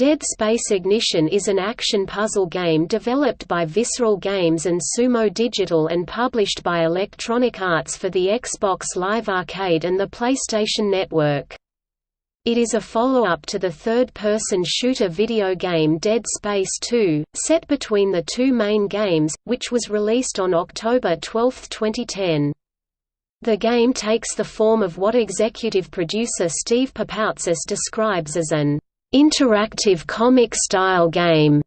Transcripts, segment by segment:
Dead Space Ignition is an action puzzle game developed by Visceral Games and Sumo Digital and published by Electronic Arts for the Xbox Live Arcade and the PlayStation Network. It is a follow-up to the third-person shooter video game Dead Space 2, set between the two main games, which was released on October 12, 2010. The game takes the form of what executive producer Steve Papoutsis describes as an interactive comic-style game,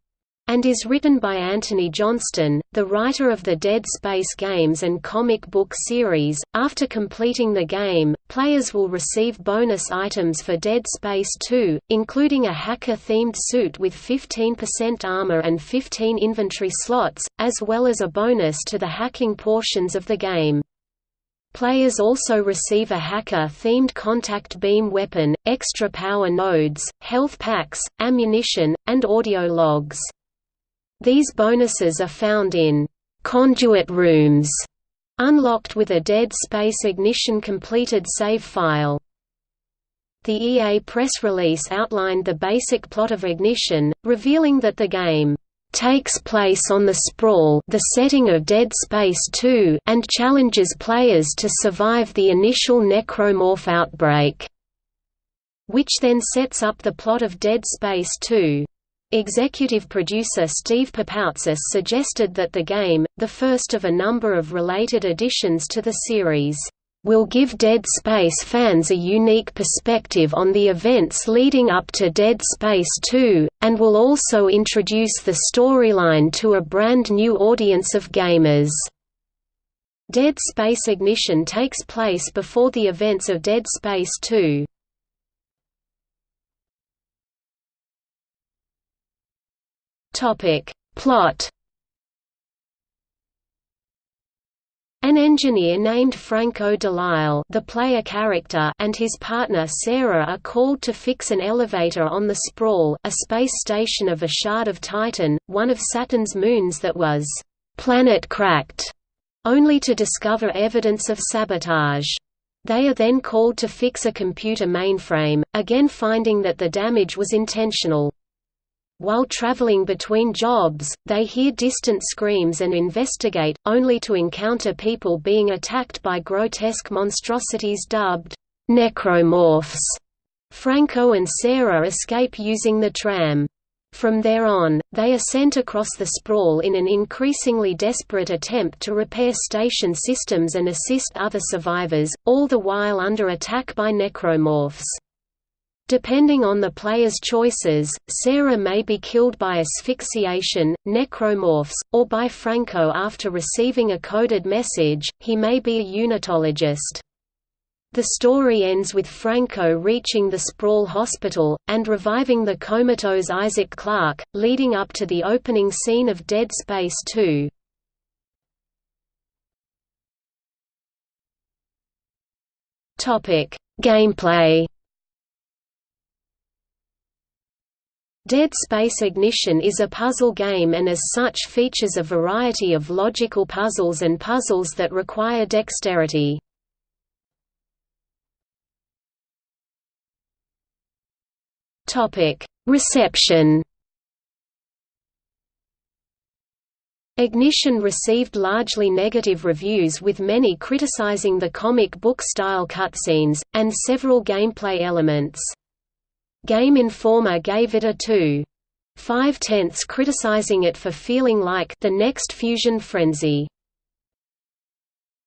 and is written by Antony Johnston, the writer of the Dead Space games and comic book series. After completing the game, players will receive bonus items for Dead Space 2, including a hacker-themed suit with 15% armor and 15 inventory slots, as well as a bonus to the hacking portions of the game. Players also receive a hacker-themed contact beam weapon, extra power nodes, health packs, ammunition, and audio logs. These bonuses are found in «conduit rooms», unlocked with a Dead Space Ignition completed save file. The EA press release outlined the basic plot of Ignition, revealing that the game takes place on the Sprawl the setting of Dead Space 2 and challenges players to survive the initial necromorph outbreak, which then sets up the plot of Dead Space 2. Executive producer Steve Papoutsis suggested that the game, the first of a number of related additions to the series, will give Dead Space fans a unique perspective on the events leading up to Dead Space 2, and will also introduce the storyline to a brand new audience of gamers. Dead Space Ignition takes place before the events of Dead Space 2. Plot An engineer named Franco Delille the player character and his partner Sarah are called to fix an elevator on the Sprawl a space station of a shard of Titan, one of Saturn's moons that was «planet-cracked», only to discover evidence of sabotage. They are then called to fix a computer mainframe, again finding that the damage was intentional. While traveling between jobs, they hear distant screams and investigate, only to encounter people being attacked by grotesque monstrosities dubbed necromorphs. Franco and Sarah escape using the tram. From there on, they are sent across the sprawl in an increasingly desperate attempt to repair station systems and assist other survivors, all the while under attack by necromorphs. Depending on the player's choices, Sarah may be killed by asphyxiation, necromorphs, or by Franco after receiving a coded message, he may be a unitologist. The story ends with Franco reaching the Sprawl Hospital, and reviving the comatose Isaac Clarke, leading up to the opening scene of Dead Space 2. Gameplay Dead Space Ignition is a puzzle game and as such features a variety of logical puzzles and puzzles that require dexterity. Reception Ignition received largely negative reviews with many criticizing the comic book style cutscenes, and several gameplay elements. Game Informer gave it a 2. 5 tenths criticizing it for feeling like the next Fusion Frenzy.